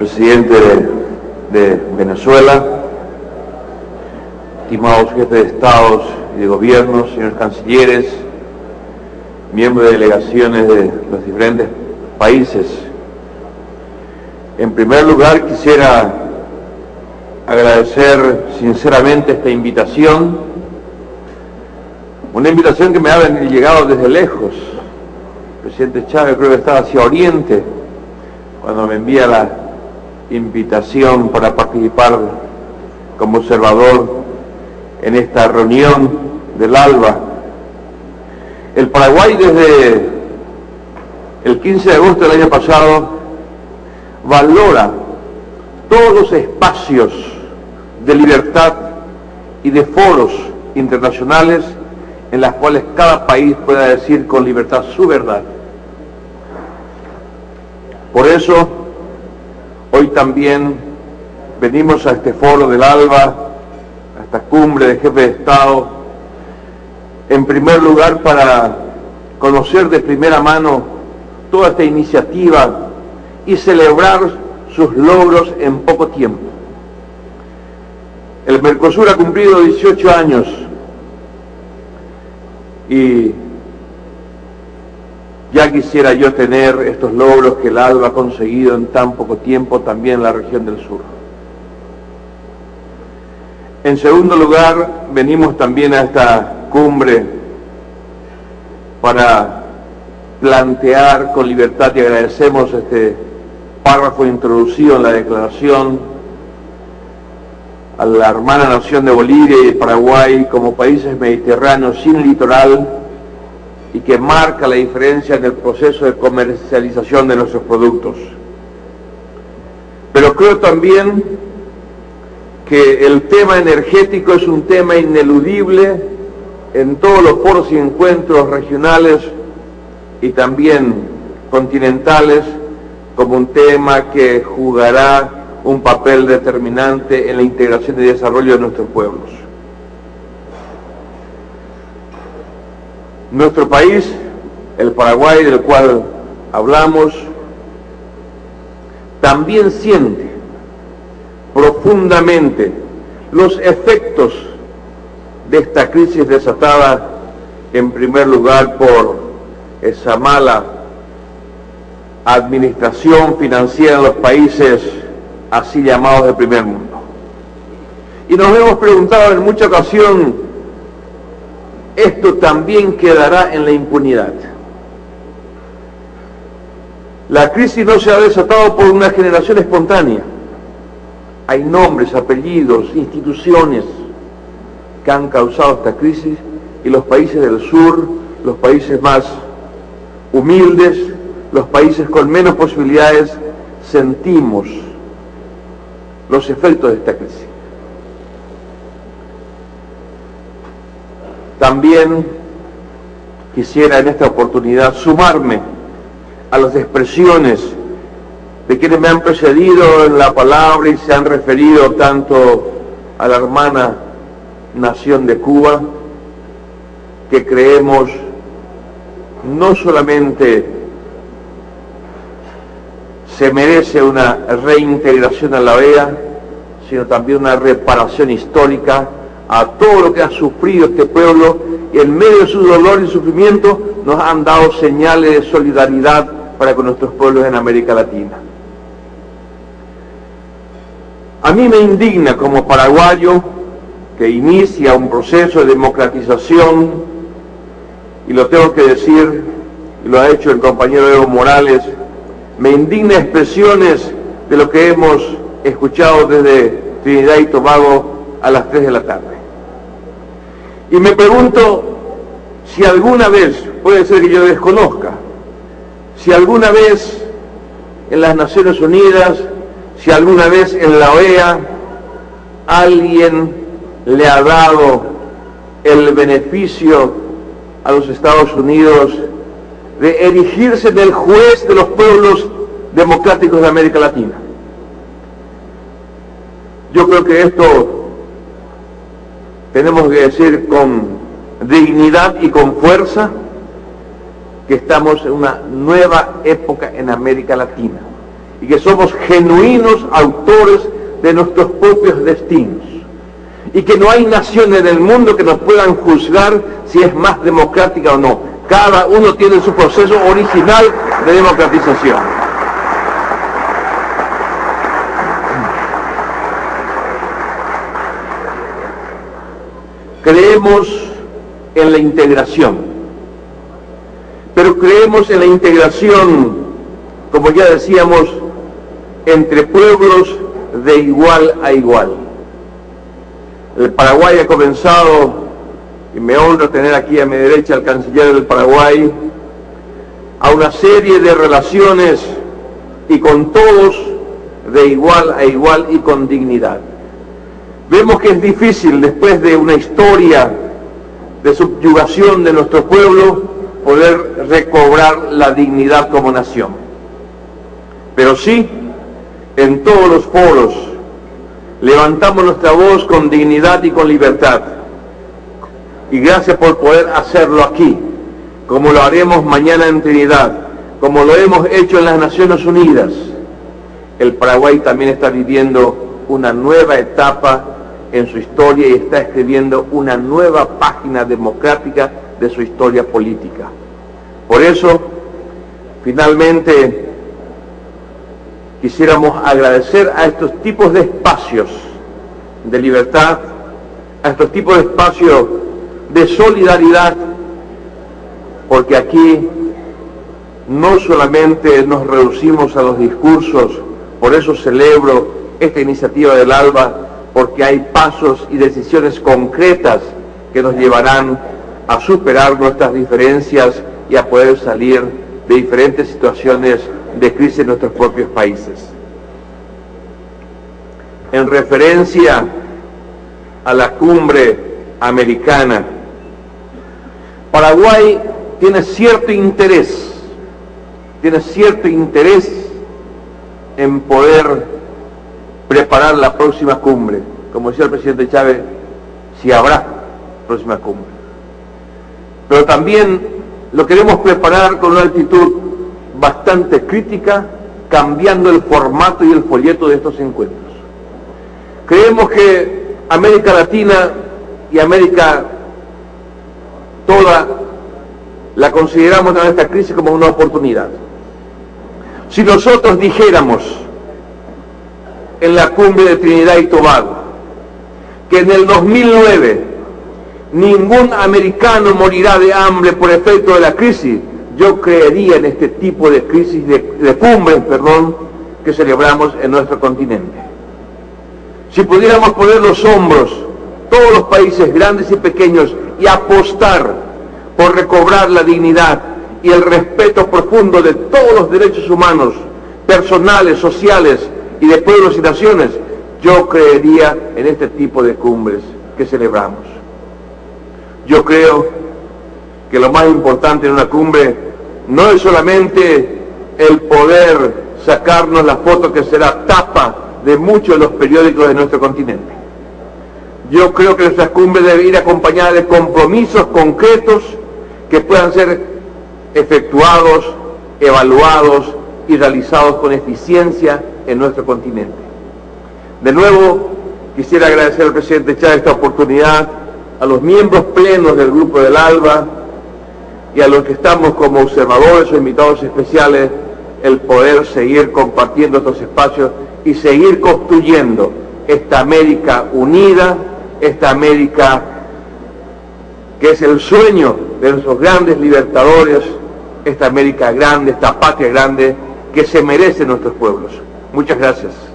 presidente de, Venezuela, estimados jefes de estados y de gobierno, señores cancilleres, miembros de delegaciones de los diferentes países. En primer lugar, quisiera agradecer sinceramente esta invitación, una invitación que me ha llegado desde lejos. El presidente Chávez creo que estaba hacia Oriente cuando me envía la invitación para participar como observador en esta reunión del ALBA. El Paraguay desde el 15 de agosto del año pasado valora todos los espacios de libertad y de foros internacionales en las cuales cada país pueda decir con libertad su verdad. Por eso, hoy también venimos a este foro del ALBA, a esta cumbre de jefes de Estado, en primer lugar para conocer de primera mano toda esta iniciativa y celebrar sus logros en poco tiempo. El Mercosur ha cumplido 18 años y ya quisiera yo tener estos logros que el ALBA ha conseguido en tan poco tiempo también en la región del sur. En segundo lugar, venimos también a esta cumbre para plantear con libertad y agradecemos este párrafo introducido en la declaración a la hermana nación de Bolivia y Paraguay como países mediterráneos sin litoral y que marca la diferencia en el proceso de comercialización de nuestros productos. Pero creo también que el tema energético es un tema ineludible en todos los foros y encuentros regionales y también continentales como un tema que jugará un papel determinante en la integración y desarrollo de nuestros pueblos. Nuestro país, el Paraguay del cual hablamos, también siente profundamente los efectos de esta crisis desatada en primer lugar por esa mala administración financiera de los países así llamados de primer mundo. Y nos hemos preguntado en mucha ocasión esto también quedará en la impunidad. La crisis no se ha desatado por una generación espontánea. Hay nombres, apellidos, instituciones que han causado esta crisis y los países del sur, los países más humildes, los países con menos posibilidades, sentimos los efectos de esta crisis. También quisiera en esta oportunidad sumarme a las expresiones de quienes me han precedido en la palabra y se han referido tanto a la hermana nación de Cuba, que creemos no solamente se merece una reintegración a la OEA, sino también una reparación histórica a todo lo que ha sufrido este pueblo y en medio de su dolor y sufrimiento nos han dado señales de solidaridad para con nuestros pueblos en América Latina. A mí me indigna como paraguayo que inicia un proceso de democratización, y lo tengo que decir, y lo ha hecho el compañero Evo Morales, me indigna expresiones de lo que hemos escuchado desde Trinidad y Tobago a las 3 de la tarde. Y me pregunto si alguna vez, puede ser que yo desconozca, si alguna vez en las Naciones Unidas, si alguna vez en la OEA, alguien le ha dado el beneficio a los Estados Unidos de erigirse en el juez de los pueblos democráticos de América Latina. Yo creo que esto tenemos que decir con dignidad y con fuerza que estamos en una nueva época en América Latina y que somos genuinos autores de nuestros propios destinos y que no hay nación en el mundo que nos puedan juzgar si es más democrática o no. Cada uno tiene su proceso original de democratización. Creemos en la integración, pero creemos en la integración, como ya decíamos, entre pueblos de igual a igual. El Paraguay ha comenzado, y me honra tener aquí a mi derecha al canciller del Paraguay, a una serie de relaciones y con todos de igual a igual y con dignidad. Vemos que es difícil después de una historia de subyugación de nuestro pueblo poder recobrar la dignidad como nación. Pero sí, en todos los foros, levantamos nuestra voz con dignidad y con libertad. Y gracias por poder hacerlo aquí, como lo haremos mañana en Trinidad, como lo hemos hecho en las Naciones Unidas. El Paraguay también está viviendo una nueva etapa en su historia y está escribiendo una nueva página democrática de su historia política. Por eso, finalmente, quisiéramos agradecer a estos tipos de espacios de libertad, a estos tipos de espacios de solidaridad, porque aquí no solamente nos reducimos a los discursos, por eso celebro esta iniciativa del ALBA, porque hay pasos y decisiones concretas que nos llevarán a superar nuestras diferencias y a poder salir de diferentes situaciones de crisis en nuestros propios países. En referencia a la cumbre americana, Paraguay tiene cierto interés, tiene cierto interés en poder preparar la próxima cumbre. Como decía el presidente Chávez, si habrá próxima cumbre. Pero también lo queremos preparar con una actitud bastante crítica, cambiando el formato y el folleto de estos encuentros. Creemos que América Latina y América toda la consideramos en esta crisis como una oportunidad. Si nosotros dijéramos en la cumbre de Trinidad y Tobago que en el 2009 ningún americano morirá de hambre por efecto de la crisis, yo creería en este tipo de crisis, de, de cumbres, perdón, que celebramos en nuestro continente. Si pudiéramos poner los hombros, todos los países grandes y pequeños, y apostar por recobrar la dignidad y el respeto profundo de todos los derechos humanos, personales, sociales y de pueblos y naciones, yo creería en este tipo de cumbres que celebramos. Yo creo que lo más importante en una cumbre no es solamente el poder sacarnos la foto que será tapa de muchos de los periódicos de nuestro continente. Yo creo que nuestra cumbre debe ir acompañada de compromisos concretos que puedan ser efectuados, evaluados y realizados con eficiencia en nuestro continente. De nuevo, quisiera agradecer al presidente Chávez esta oportunidad, a los miembros plenos del Grupo del ALBA y a los que estamos como observadores o invitados especiales, el poder seguir compartiendo estos espacios y seguir construyendo esta América unida, esta América que es el sueño de nuestros grandes libertadores, esta América grande, esta patria grande que se merecen nuestros pueblos. Muchas gracias.